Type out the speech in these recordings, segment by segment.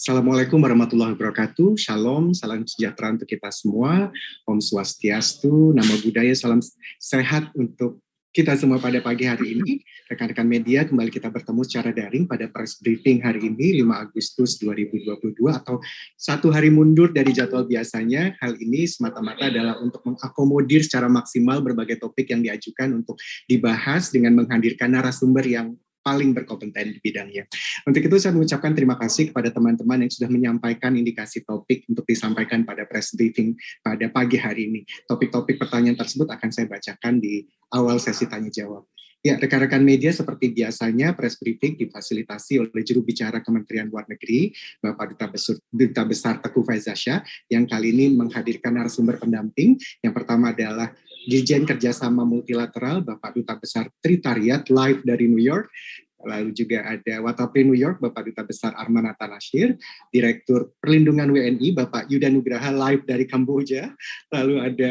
Assalamualaikum warahmatullahi wabarakatuh. Shalom, salam sejahtera untuk kita semua. Om Swastiastu, nama budaya, salam sehat untuk kita semua pada pagi hari ini. Rekan-rekan media, kembali kita bertemu secara daring pada press briefing hari ini, 5 Agustus 2022, atau satu hari mundur dari jadwal biasanya. Hal ini semata-mata adalah untuk mengakomodir secara maksimal berbagai topik yang diajukan untuk dibahas dengan menghadirkan narasumber yang paling berkompeten di bidangnya. Untuk itu saya mengucapkan terima kasih kepada teman-teman yang sudah menyampaikan indikasi topik untuk disampaikan pada press briefing pada pagi hari ini. Topik-topik pertanyaan tersebut akan saya bacakan di awal sesi tanya jawab. Ya, rekan-rekan media seperti biasanya press briefing difasilitasi oleh juru bicara Kementerian Luar Negeri, Bapak Duta Besar, Duta Besar Teguh Faizasya, yang kali ini menghadirkan narasumber pendamping. Yang pertama adalah Dirjen Kerjasama Multilateral, Bapak Duta Besar Tritariat, live dari New York. Lalu juga ada Watapri New York, Bapak Duta Besar Armanata Nasir, Direktur Perlindungan WNI, Bapak Yuda Nugraha, live dari Kamboja. Lalu ada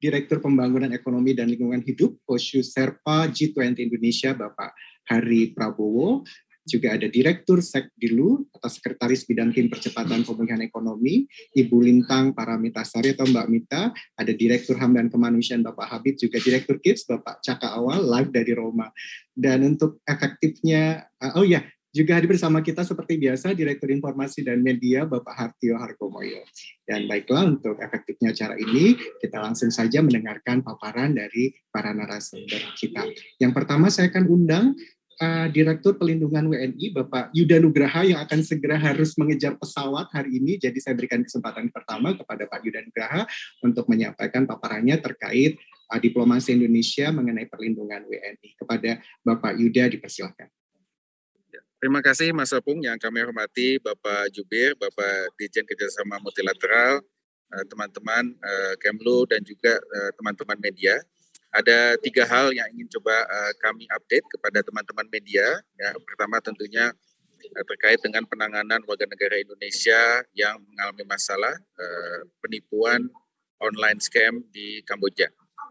Direktur Pembangunan Ekonomi dan Lingkungan Hidup, Koshu Serpa G20 Indonesia, Bapak Hari Prabowo juga ada Direktur Sekdilu atau Sekretaris Bidang Tim Percepatan Pemulihan Ekonomi, Ibu Lintang Paramitasari atau Mbak Mita, ada Direktur HAM dan Kemanusiaan Bapak Habib, juga Direktur KIPS Bapak Caka Awal, live dari Roma. Dan untuk efektifnya, uh, oh ya, juga hadir bersama kita seperti biasa Direktur Informasi dan Media Bapak Hartio Hargomoyo. Dan baiklah untuk efektifnya acara ini kita langsung saja mendengarkan paparan dari para narasumber kita. Yang pertama saya akan undang uh, Direktur Pelindungan WNI Bapak Yuda Nugraha yang akan segera harus mengejar pesawat hari ini. Jadi saya berikan kesempatan pertama kepada Pak Yuda Nugraha untuk menyampaikan paparannya terkait uh, diplomasi Indonesia mengenai perlindungan WNI. Kepada Bapak Yuda dipersilakan. Ya, terima kasih Mas Opung yang kami hormati Bapak Jubir, Bapak Dirjen Kerjasama Multilateral, eh, teman-teman Kemlu dan juga teman-teman media ada tiga hal yang ingin coba uh, kami update kepada teman-teman media. Ya, pertama tentunya uh, terkait dengan penanganan warga negara Indonesia yang mengalami masalah uh, penipuan online scam di Kamboja.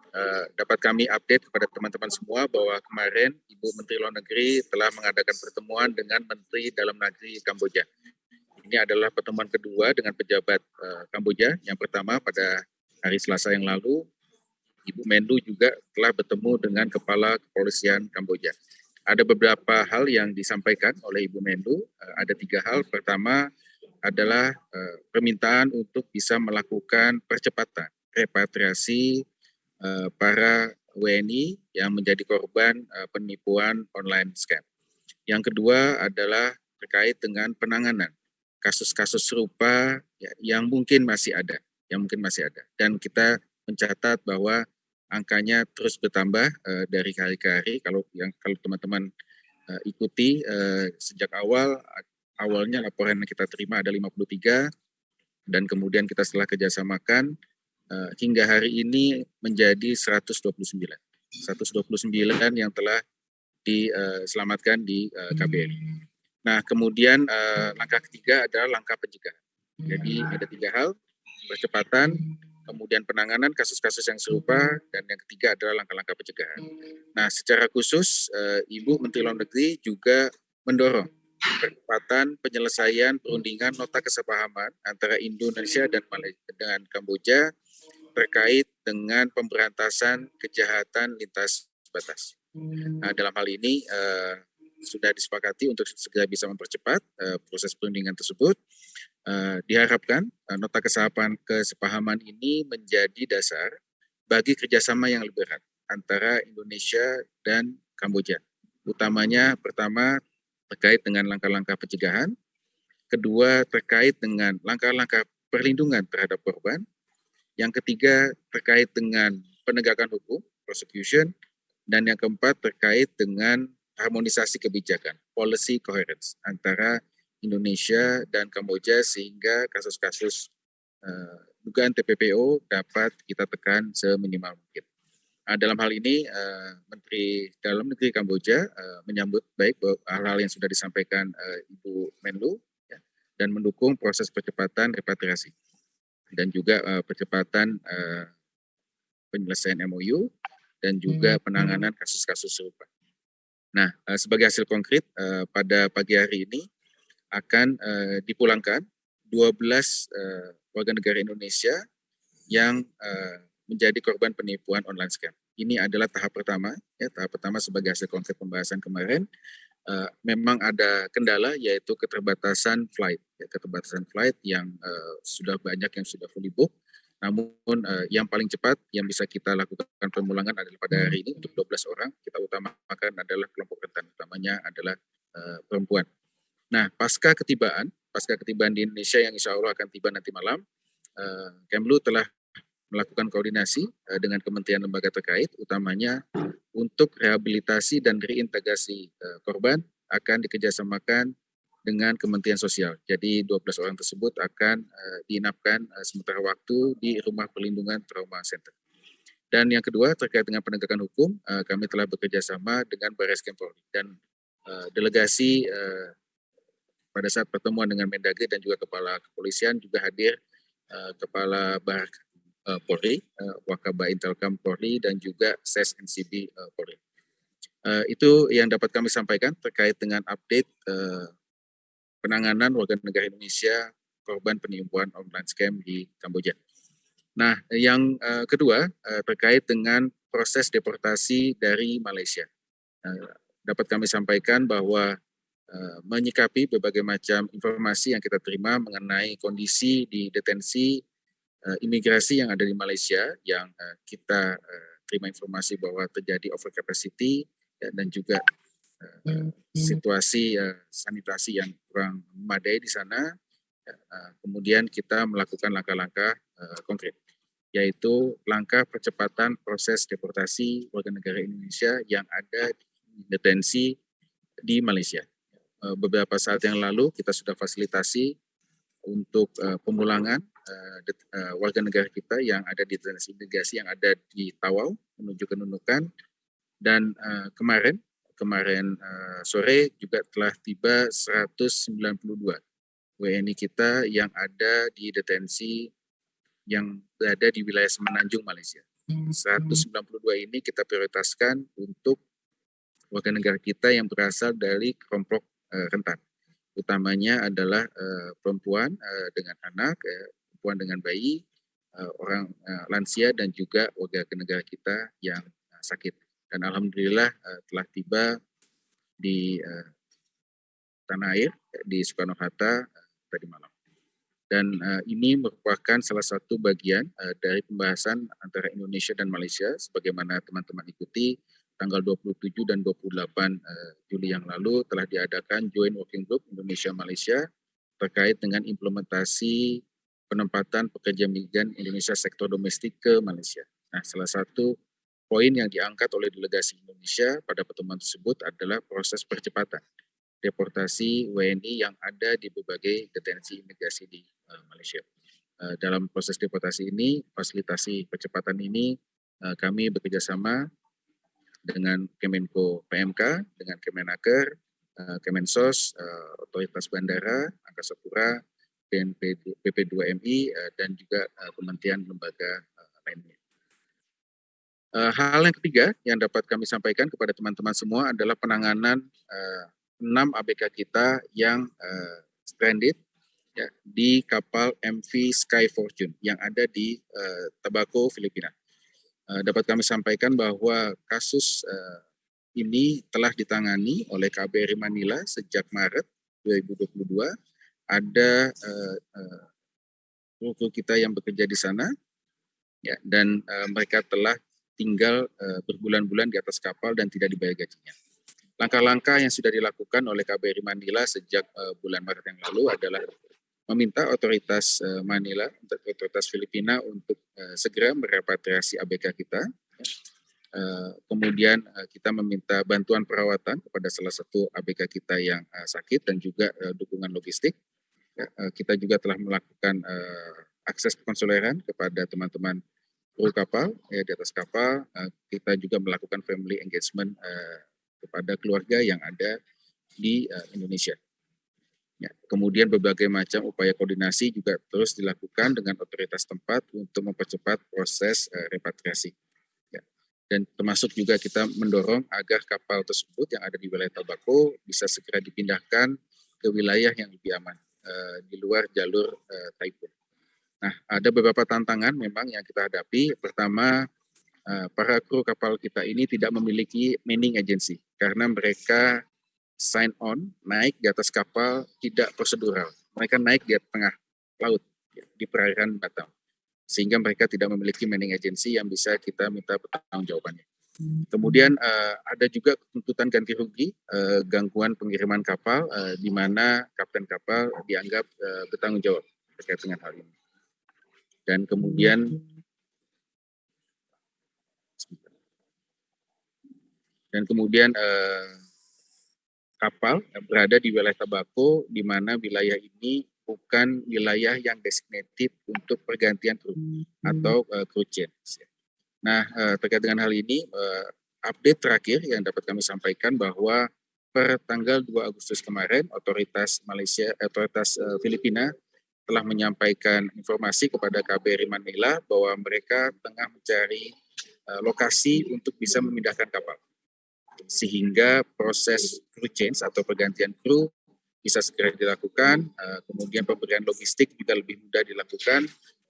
Uh, dapat kami update kepada teman-teman semua bahwa kemarin Ibu Menteri Luar Negeri telah mengadakan pertemuan dengan Menteri Dalam Negeri Kamboja. Ini adalah pertemuan kedua dengan pejabat uh, Kamboja. Yang pertama pada hari Selasa yang lalu Ibu Menlu juga telah bertemu dengan Kepala Kepolisian Kamboja. Ada beberapa hal yang disampaikan oleh Ibu Menlu. Eh, ada tiga hal. Pertama adalah eh, permintaan untuk bisa melakukan percepatan repatriasi eh, para WNI yang menjadi korban penipuan online scam. Yang kedua adalah terkait dengan penanganan kasus-kasus serupa ya, yang mungkin masih ada, yang mungkin masih ada. Dan kita mencatat bahwa angkanya terus bertambah uh, dari hari ke hari. Kalau yang kalau teman-teman uh, ikuti uh, sejak awal awalnya laporan yang kita terima ada 53 dan kemudian kita setelah kerjasamakan uh, hingga hari ini menjadi 129. 129 yang telah diselamatkan di uh, KBRI. Nah, kemudian langkah ketiga adalah langkah pencegahan. Jadi ada tiga hal, percepatan, kemudian penanganan kasus-kasus yang serupa, dan yang ketiga adalah langkah-langkah pencegahan. Nah, secara khusus, uh, Ibu Menteri Luar Negeri juga mendorong percepatan penyelesaian perundingan nota kesepahaman antara Indonesia dan Malaysia dengan Kamboja terkait dengan pemberantasan kejahatan lintas batas. Nah, dalam hal ini uh, sudah disepakati untuk segera bisa mempercepat uh, proses perundingan tersebut Uh, diharapkan uh, nota kesepahaman, kesepahaman ini menjadi dasar bagi kerjasama yang lebih erat antara Indonesia dan Kamboja. Utamanya pertama terkait dengan langkah-langkah pencegahan, kedua terkait dengan langkah-langkah perlindungan terhadap korban, yang ketiga terkait dengan penegakan hukum, prosecution, dan yang keempat terkait dengan harmonisasi kebijakan, policy coherence antara Indonesia dan Kamboja sehingga kasus-kasus uh, dugaan TPPO dapat kita tekan seminimal mungkin. Nah, dalam hal ini uh, Menteri Dalam Negeri Kamboja uh, menyambut baik hal-hal yang sudah disampaikan uh, Ibu Menlu ya, dan mendukung proses percepatan repatriasi dan juga uh, percepatan uh, penyelesaian MOU dan juga hmm. penanganan kasus-kasus serupa. Nah, uh, sebagai hasil konkret uh, pada pagi hari ini akan uh, dipulangkan 12 uh, warga negara Indonesia yang uh, menjadi korban penipuan online scam. Ini adalah tahap pertama, ya, tahap pertama sebagai hasil konkret pembahasan kemarin. Uh, memang ada kendala yaitu keterbatasan flight, ya, keterbatasan flight yang uh, sudah banyak yang sudah fully book. Namun uh, yang paling cepat yang bisa kita lakukan pemulangan adalah pada hari ini untuk 12 orang. Kita utamakan adalah kelompok rentan, utamanya adalah uh, perempuan. Nah, pasca ketibaan, pasca ketibaan di Indonesia yang insya Allah akan tiba nanti malam, uh, Kemlu telah melakukan koordinasi uh, dengan kementerian lembaga terkait, utamanya untuk rehabilitasi dan reintegrasi uh, korban akan dikerjasamakan dengan Kementerian Sosial. Jadi 12 orang tersebut akan uh, diinapkan uh, sementara waktu di Rumah Perlindungan Trauma Center. Dan yang kedua terkait dengan penegakan hukum, uh, kami telah bekerja sama dengan Baris Krim dan uh, delegasi uh, pada saat pertemuan dengan Mendagri dan juga Kepala Kepolisian juga hadir uh, Kepala Bar uh, Polri, uh, Wakaba Intelkam Polri dan juga SES NCB uh, Polri. Uh, itu yang dapat kami sampaikan terkait dengan update uh, penanganan warga negara Indonesia korban penipuan online scam di Kamboja. Nah, yang uh, kedua uh, terkait dengan proses deportasi dari Malaysia. Uh, dapat kami sampaikan bahwa Eh, menyikapi berbagai macam informasi yang kita terima mengenai kondisi di detensi uh, imigrasi yang ada di Malaysia yang uh, kita terima informasi bahwa terjadi over capacity ya, dan juga uh, situasi uh, sanitasi yang kurang memadai di sana. Ya, kemudian kita melakukan langkah-langkah konkret yaitu langkah percepatan proses deportasi warga negara Indonesia yang ada di detensi di Malaysia. Eh, beberapa saat yang lalu kita sudah fasilitasi untuk uh, pemulangan uh, warga negara kita yang ada di detensi imigrasi yang ada di Tawau menuju ke Nunukan dan kemarin kemarin sore juga telah tiba 192 WNI kita yang ada di detensi yang berada di wilayah Semenanjung Malaysia. 192 ini kita prioritaskan untuk warga negara kita yang berasal dari kelompok rentan. Utamanya adalah uh, perempuan uh, dengan anak, uh, perempuan dengan bayi, orang lansia dan juga warga negara kita yang sakit. Dan alhamdulillah telah tiba di tanah air di Soekarno Hatta tadi malam. Dan ini merupakan salah satu bagian dari pembahasan antara Indonesia dan Malaysia, sebagaimana teman-teman ikuti tanggal 27 dan 28 uh, eh, Juli yang lalu telah diadakan Joint Working Group Indonesia Malaysia terkait dengan implementasi penempatan pekerja migran Indonesia sektor domestik ke Malaysia. Nah, salah satu poin yang diangkat oleh delegasi Indonesia pada pertemuan tersebut adalah proses percepatan deportasi WNI yang ada di berbagai detensi imigrasi di uh, Malaysia. Uh, dalam proses deportasi ini, fasilitasi percepatan ini, uh, kami bekerjasama dengan Kemenko PMK, dengan Kemenaker, uh, Kemensos, uh, Otoritas Bandara, Angkasa Pura, BNP, BP2MI, uh, dan juga kementerian lembaga lainnya. Hal yang ketiga yang dapat kami sampaikan kepada teman-teman semua adalah penanganan uh, 6 ABK kita yang stranded ya, di kapal MV Sky Fortune yang ada di Tabaco, Filipina. Eh, dapat kami sampaikan bahwa kasus uh, ini telah ditangani oleh KBRI Manila sejak Maret 2022. Ada uh, uh, kita yang bekerja di sana, ya, dan mereka telah tinggal berbulan-bulan di atas kapal dan tidak dibayar gajinya. Langkah-langkah yang sudah dilakukan oleh KBRI Manila sejak bulan Maret yang lalu adalah meminta otoritas uh, Manila, otoritas Filipina untuk uh, segera merepatriasi ABK kita. Uh, kemudian kita meminta bantuan perawatan kepada salah satu ABK kita yang sakit dan juga dukungan logistik. Ya, kita juga telah melakukan akses konsuleran kepada teman-teman kru kapal ya di atas kapal. Kita juga melakukan family engagement kepada keluarga yang ada di Indonesia. Ya, kemudian berbagai macam upaya koordinasi juga terus dilakukan dengan otoritas tempat untuk mempercepat proses uh, repatriasi. Ya. Dan termasuk juga kita mendorong agar kapal tersebut yang ada di wilayah Tabako bisa segera dipindahkan ke wilayah yang lebih aman uh, di luar jalur uh, Taipei. Nah, ada beberapa tantangan memang yang kita hadapi. Pertama, para kru kapal kita ini tidak memiliki manning agency karena mereka sign on naik di atas kapal tidak prosedural. Mereka naik di tengah laut di perairan Batam sehingga mereka tidak memiliki manning agency yang bisa kita minta pertanggung jawabannya. Kemudian uh, ada juga tuntutan ganti rugi uh, gangguan pengiriman kapal uh, di mana kapten kapal dianggap uh, bertanggung jawab terkait dengan hal ini. Dan kemudian dan kemudian uh, kapal berada di wilayah Tabako di mana wilayah ini bukan wilayah yang designated untuk pergantian kru atau uh, crew change. Nah, eh, terkait dengan hal ini, eh, update terakhir yang dapat kami sampaikan bahwa per tanggal 2 Agustus kemarin, otoritas Malaysia, otoritas eh, Filipina telah menyampaikan informasi kepada KBRI Manila bahwa mereka tengah mencari lokasi untuk bisa memindahkan kapal. Sehingga proses crew change atau pergantian kru bisa segera dilakukan, kemudian pemberian logistik juga lebih mudah dilakukan,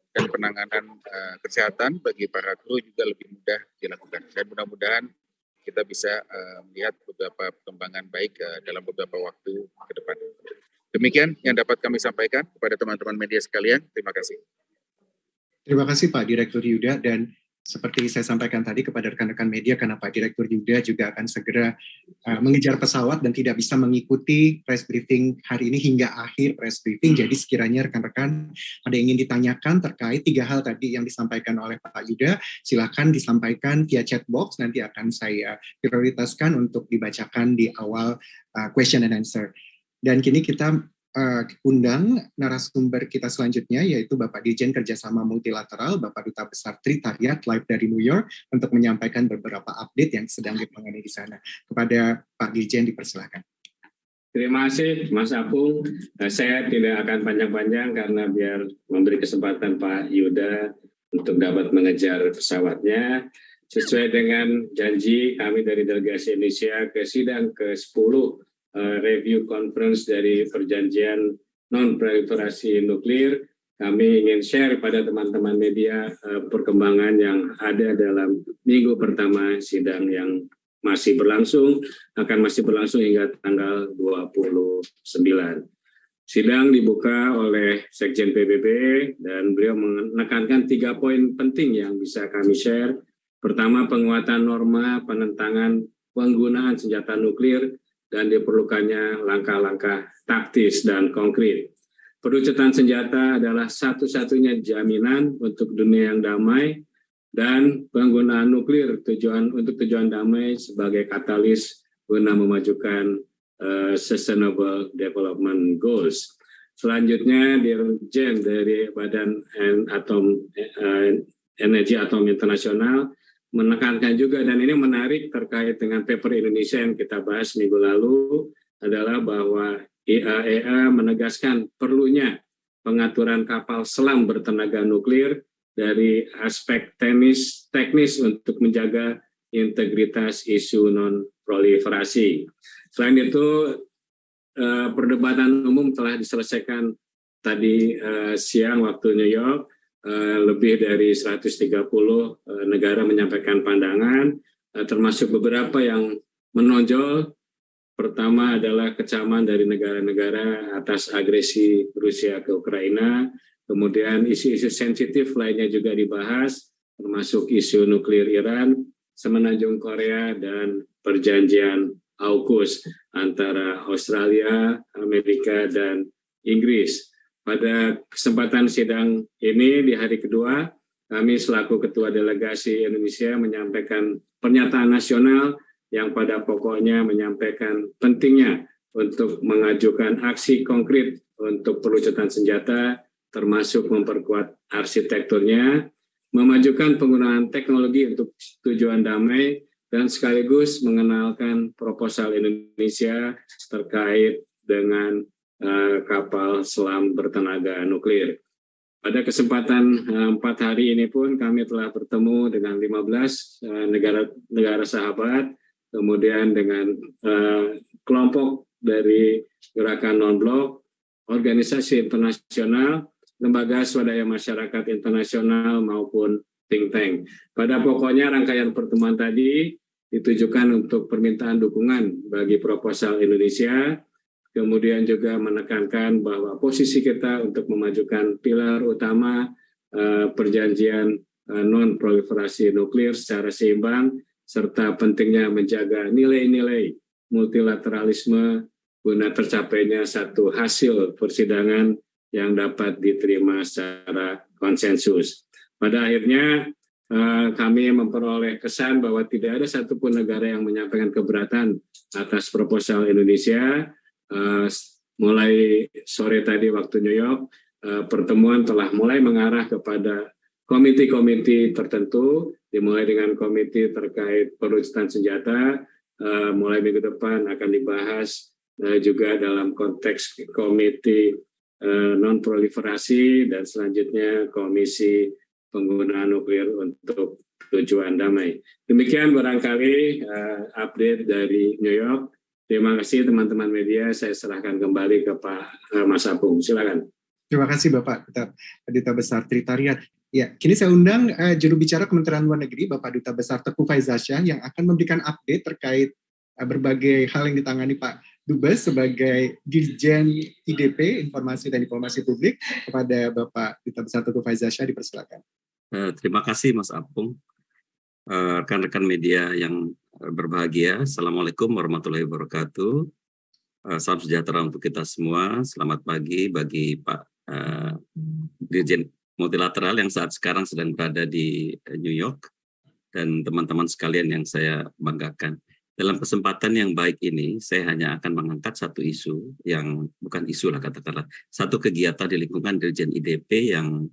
dan penanganan uh, kesehatan bagi para kru juga lebih mudah dilakukan. Dan mudah-mudahan kita bisa uh, melihat beberapa perkembangan baik dalam beberapa waktu ke depan. Demikian yang dapat kami sampaikan kepada teman-teman media sekalian. Terima kasih. Terima kasih Pak Direktur Yuda dan seperti saya sampaikan tadi kepada rekan-rekan media karena Pak Direktur Yuda juga akan segera uh, mengejar pesawat dan tidak bisa mengikuti press briefing hari ini hingga akhir press briefing. Jadi sekiranya rekan-rekan ada yang ingin ditanyakan terkait tiga hal tadi yang disampaikan oleh Pak Yuda, silakan disampaikan via chat box nanti akan saya prioritaskan untuk dibacakan di awal uh, question and answer. Dan kini kita uh, undang narasumber kita selanjutnya yaitu Bapak Dirjen Kerjasama Multilateral, Bapak Duta Besar Tritariat live dari New York untuk menyampaikan beberapa update yang sedang ditangani di sana. Kepada Pak Dirjen dipersilahkan. Terima kasih Mas Apung. Eh, saya tidak akan panjang-panjang karena biar memberi kesempatan Pak Yuda untuk dapat mengejar pesawatnya. Sesuai dengan janji kami dari delegasi Indonesia ke sidang ke-10 uh, review conference dari perjanjian non-proliferasi nuklir. Kami ingin share pada teman-teman media uh, perkembangan yang ada dalam minggu pertama sidang yang masih berlangsung, akan masih berlangsung hingga tanggal 29. Sidang dibuka oleh Sekjen PBB dan beliau menekankan tiga poin penting yang bisa kami share. Pertama, penguatan norma penentangan penggunaan senjata nuklir dan diperlukannya langkah-langkah taktis dan konkret. Perucutan senjata adalah satu-satunya jaminan untuk dunia yang damai dan penggunaan nuklir tujuan untuk tujuan damai sebagai katalis guna memajukan uh, sustainable development goals. Selanjutnya Dirjen dari Badan Atom uh, Energi Atom Internasional menekankan juga dan ini menarik terkait dengan paper Indonesia yang kita bahas minggu lalu adalah bahwa IAEA menegaskan perlunya pengaturan kapal selam bertenaga nuklir dari aspek teknis teknis untuk menjaga integritas isu non proliferasi. Selain itu eh, perdebatan umum telah diselesaikan tadi eh, siang waktu New York lebih dari 130 eh, negara menyampaikan pandangan, eh, termasuk beberapa yang menonjol. Pertama adalah kecaman dari negara-negara atas agresi Rusia ke Ukraina, kemudian isu-isu sensitif lainnya juga dibahas, termasuk isu nuklir Iran, semenanjung Korea, dan perjanjian AUKUS antara Australia, Amerika, dan Inggris. Pada kesempatan sidang ini di hari kedua, kami selaku Ketua Delegasi Indonesia menyampaikan pernyataan nasional yang pada pokoknya menyampaikan pentingnya untuk mengajukan aksi konkret untuk pelucutan senjata, termasuk memperkuat arsitekturnya, memajukan penggunaan teknologi untuk tujuan damai, dan sekaligus mengenalkan proposal Indonesia terkait dengan kapal selam bertenaga nuklir. Pada kesempatan uh, empat hari ini pun kami telah bertemu dengan 15 uh, negara negara sahabat, kemudian dengan uh, kelompok dari gerakan non-blok, organisasi internasional, lembaga swadaya masyarakat internasional maupun think tank. Pada pokoknya rangkaian pertemuan tadi ditujukan untuk permintaan dukungan bagi proposal Indonesia, kemudian juga menekankan bahwa posisi kita untuk memajukan pilar utama uh, perjanjian uh, non-proliferasi nuklir secara seimbang, serta pentingnya menjaga nilai-nilai multilateralisme guna tercapainya satu hasil persidangan yang dapat diterima secara konsensus. Pada akhirnya eh, kami memperoleh kesan bahwa tidak ada satupun negara yang menyampaikan keberatan atas proposal Indonesia. Eh, mulai sore tadi waktu New York, eh, pertemuan telah mulai mengarah kepada komite-komite tertentu, dimulai dengan komite terkait peluncatan senjata, mulai minggu depan akan dibahas juga dalam konteks komite non-proliferasi dan selanjutnya komisi penggunaan nuklir untuk tujuan damai. Demikian barangkali update dari New York. Terima kasih teman-teman media. Saya serahkan kembali ke Pak uh, Mas Apung. Silakan. Terima kasih Bapak Duta Besar Tritariat. Ya, kini saya undang uh, juru bicara Kementerian Luar Negeri Bapak Duta Besar Teguh Faizasyah yang akan memberikan update terkait uh, berbagai hal yang ditangani Pak Dubes sebagai Dirjen IDP Informasi dan Diplomasi Publik kepada Bapak Duta Besar Teguh Faizasyah dipersilakan. Eh, terima kasih Mas Apung. Eh, rekan-rekan media yang berbahagia, Assalamualaikum warahmatullahi wabarakatuh. Eh, salam sejahtera untuk kita semua. Selamat pagi bagi Pak Dirjen Multilateral yang saat sekarang sedang berada di New York dan teman-teman sekalian yang saya banggakan. Dalam kesempatan yang baik ini, saya hanya akan mengangkat satu isu yang bukan isu lah katakanlah, satu kegiatan di lingkungan Dirjen IDP yang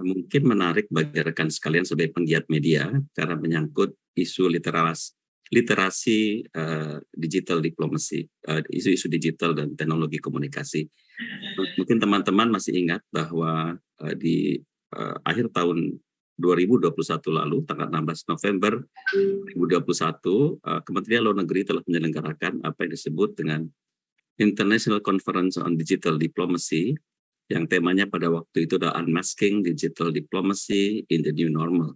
mungkin menarik bagi rekan sekalian sebagai penggiat media karena menyangkut isu literasi literasi uh, digital diplomasi, uh, isu-isu digital dan teknologi komunikasi. Mungkin teman-teman masih ingat bahwa uh, di uh, akhir tahun 2021 lalu, tanggal 16 November 2021, uh, Kementerian Luar Negeri telah menyelenggarakan apa yang disebut dengan International Conference on Digital Diplomacy yang temanya pada waktu itu adalah unmasking digital diplomacy in the new normal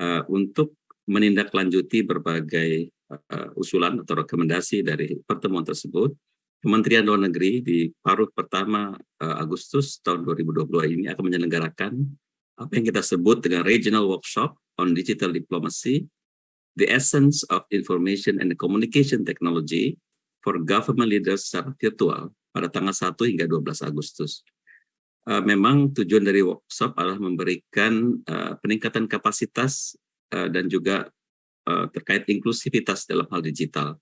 uh, untuk menindaklanjuti berbagai uh, usulan atau rekomendasi dari pertemuan tersebut Kementerian Luar Negeri di paruh pertama uh, Agustus tahun 2022 ini akan menyelenggarakan apa yang kita sebut dengan Regional Workshop on Digital Diplomacy, the Essence of Information and Communication Technology for Government Leaders secara virtual pada tanggal 1 hingga 12 Agustus. Uh, memang tujuan dari workshop adalah memberikan uh, peningkatan kapasitas dan juga uh, terkait inklusivitas dalam hal digital.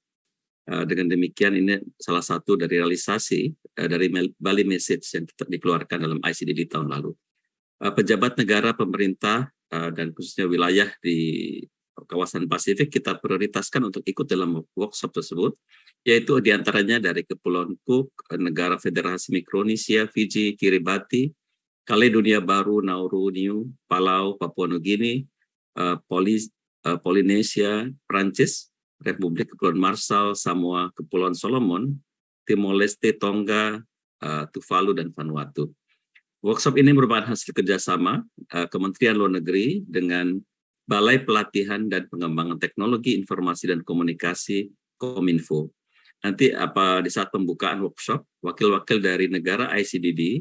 Uh, dengan demikian ini salah satu dari realisasi dari Bali Message yang dikeluarkan dalam ICD di tahun lalu. Pejabat negara, pemerintah, dan khususnya wilayah di kawasan Pasifik kita prioritaskan untuk ikut dalam workshop tersebut, yaitu di antaranya dari Kepulauan Cook, Negara Federasi Mikronesia, Fiji, Kiribati, Kaledonia Baru, Nauru, New, Palau, Papua Nugini, uh, Polinesia, Prancis, Republik Kepulauan Marshall, Samoa, Kepulauan Solomon, Timor Leste, Tonga, uh, Tuvalu, dan Vanuatu. Workshop ini merupakan hasil kerjasama uh, Kementerian Luar Negeri dengan Balai Pelatihan dan Pengembangan Teknologi Informasi dan Komunikasi Kominfo. Nanti apa di saat pembukaan workshop, wakil-wakil dari negara ICDD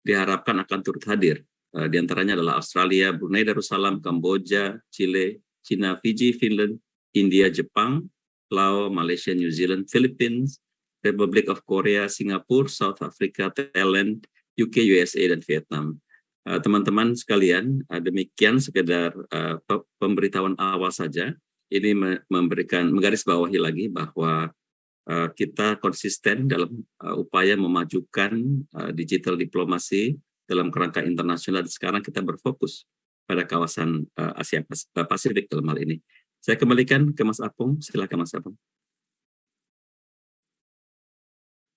diharapkan akan turut hadir. Uh, di antaranya adalah Australia, Brunei Darussalam, Kamboja, Chile, China, Fiji, Finland, India, Jepang, Laos, Malaysia, New Zealand, Philippines, Republic of Korea, Singapura, South Africa, Thailand, UK, USA, dan Vietnam. Eh, teman-teman sekalian, uh, demikian sekedar pemberitahuan awal saja. Ini memberikan menggarisbawahi lagi bahwa kita konsisten dalam upaya memajukan digital diplomasi dalam kerangka internasional. Sekarang kita berfokus pada kawasan uh, Asia Pasifik dalam hal ini. Saya kembalikan ke Mas Apung. Silakan Mas Apung.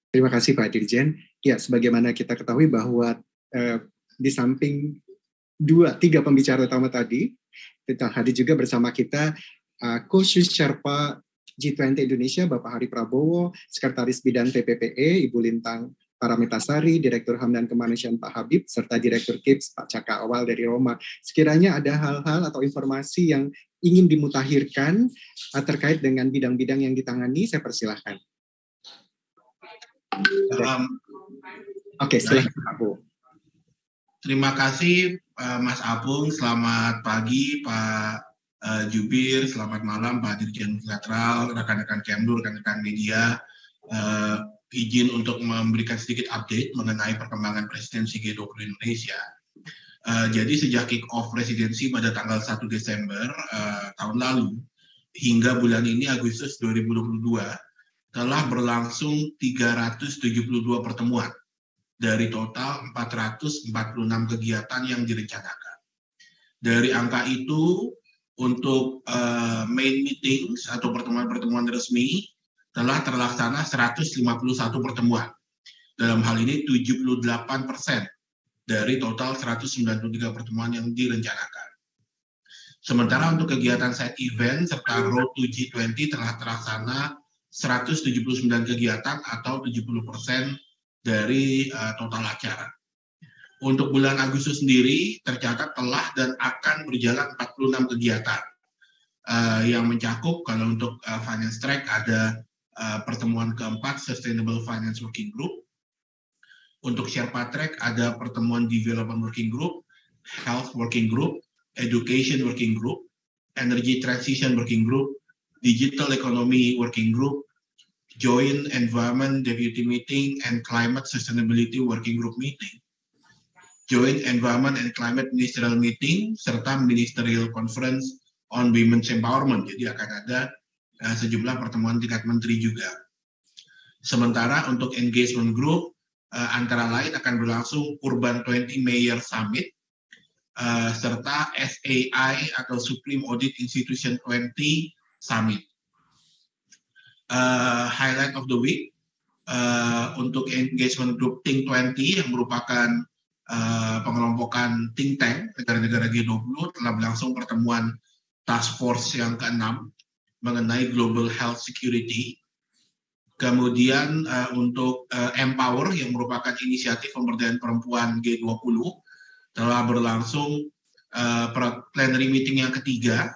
Terima kasih Pak Dirjen. Ya, sebagaimana kita ketahui bahwa eh, di samping dua tiga pembicara utama tadi kita hadir juga bersama kita uh, Khusus Sherpa G20 Indonesia, Bapak Hari Prabowo, Sekretaris Bidang TPPE, Ibu Lintang Paramitasari, Direktur HAM dan Kemanusiaan Pak Habib, serta Direktur KIPS Pak Caka Awal dari Roma. Sekiranya ada hal-hal atau informasi yang ingin dimutakhirkan uh, terkait dengan bidang-bidang yang ditangani, saya persilahkan. Um, Oke, okay, silakan Pak Bu. Terima kasih uh, Mas Apung, selamat pagi Pak uh, Jubir, selamat malam Pak Dirjen Bilateral, rekan-rekan Kemlu, rekan-rekan media. Uh, izin untuk memberikan sedikit update mengenai perkembangan presidensi G20 Indonesia. Uh, jadi sejak kick off presidensi pada tanggal 1 Desember uh, tahun lalu hingga bulan ini Agustus 2022 telah berlangsung 372 pertemuan dari total 446 kegiatan yang direncanakan. Dari angka itu, untuk uh, main meetings atau pertemuan-pertemuan resmi telah terlaksana 151 pertemuan. Dalam hal ini 78 persen dari total 193 pertemuan yang direncanakan. Sementara untuk kegiatan side event serta Road to G20 telah terlaksana 179 kegiatan atau 70 persen dari uh, total acara. Untuk bulan Agustus sendiri tercatat telah dan akan berjalan 46 kegiatan uh, yang mencakup kalau untuk uh, finance track ada uh, pertemuan keempat Sustainable Finance Working Group. Untuk Sherpa Track ada pertemuan Development Working Group, Health Working Group, Education Working Group, Energy Transition Working Group, Digital Economy Working Group, Joint Environment Deputy Meeting and Climate Sustainability Working Group Meeting, Joint Environment and Climate Ministerial Meeting, serta Ministerial Conference on Women's Empowerment. Jadi akan ada sejumlah pertemuan tingkat menteri juga. Sementara untuk engagement group, uh, antara lain akan berlangsung Urban 20 Mayor Summit, uh, serta SAI atau Supreme Audit Institution 20 Summit highlight of the week untuk engagement group Think 20 yang merupakan pengelompokan think tank negara-negara G20 telah berlangsung pertemuan task force yang keenam mengenai global health security. Kemudian uh, untuk uh, Empower yang merupakan inisiatif pemberdayaan perempuan G20 telah berlangsung uh, plenary meeting yang ketiga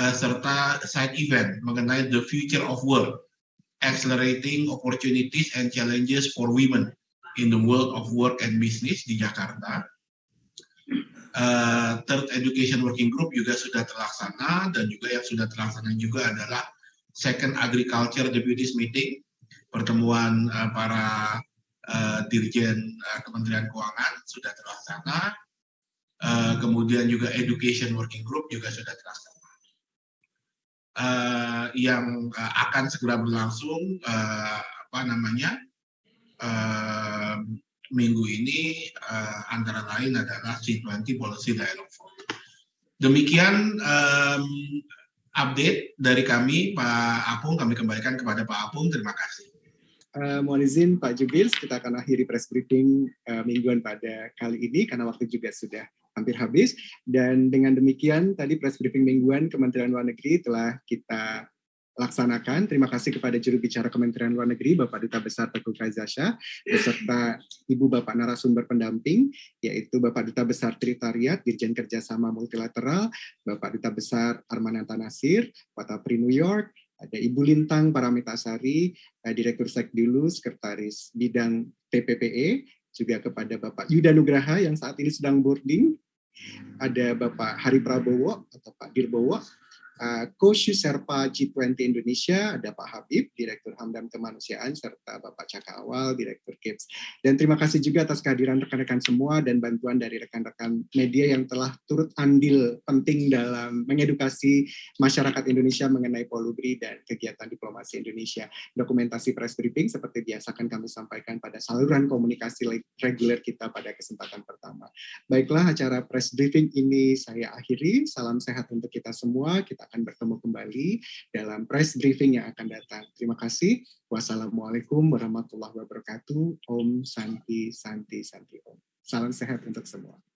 uh, serta side event mengenai the future of work, accelerating opportunities and challenges for women in the world of work and business di Jakarta. Uh, third Education Working Group juga sudah terlaksana dan juga yang sudah terlaksana juga adalah Second Agriculture Deputies Meeting, pertemuan uh, para uh, dirjen uh, Kementerian Keuangan sudah terlaksana. Uh, kemudian juga Education Working Group juga sudah terlaksana uh, yang uh, akan segera berlangsung uh, apa namanya uh, minggu ini uh, antara lain adalah C20 Policy Dialogue Forum. Demikian um, update dari kami Pak Apung, kami kembalikan kepada Pak Apung. Terima kasih. Uh, mohon izin Pak Jubil, kita akan akhiri press briefing uh, mingguan pada kali ini karena waktu juga sudah hampir habis. Dan dengan demikian tadi press briefing mingguan Kementerian Luar Negeri telah kita laksanakan. Terima kasih kepada juru bicara Kementerian Luar Negeri, Bapak Duta Besar Teguh Kaizasha, beserta Ibu Bapak narasumber pendamping, yaitu Bapak Duta Besar Tritariat, Dirjen Kerjasama Multilateral, Bapak Duta Besar Armananta Nasir, Pri New York, ada Ibu Lintang Paramitasari, eh, Direktur Sekdilu, Sekretaris Bidang TPPE, juga kepada Bapak Yuda Nugraha yang saat ini sedang boarding, ada Bapak Hari Prabowo atau Pak Dirbowo, uh, Koshu Serpa G20 Indonesia, ada Pak Habib, Direktur HAM dan Kemanusiaan, serta Bapak Caka Awal, Direktur KIPS. Dan terima kasih juga atas kehadiran rekan-rekan semua dan bantuan dari rekan-rekan media yang telah turut andil penting dalam mengedukasi masyarakat Indonesia mengenai polubri dan kegiatan diplomasi Indonesia. Dokumentasi press briefing seperti biasa akan kami sampaikan pada saluran komunikasi reguler kita pada kesempatan pertama. Baiklah, acara press briefing ini saya akhiri. Salam sehat untuk kita semua. Kita akan bertemu kembali dalam press briefing yang akan datang. Terima kasih. Wassalamualaikum warahmatullahi wabarakatuh. Om Santi Santi Santi Om. Salam sehat untuk semua.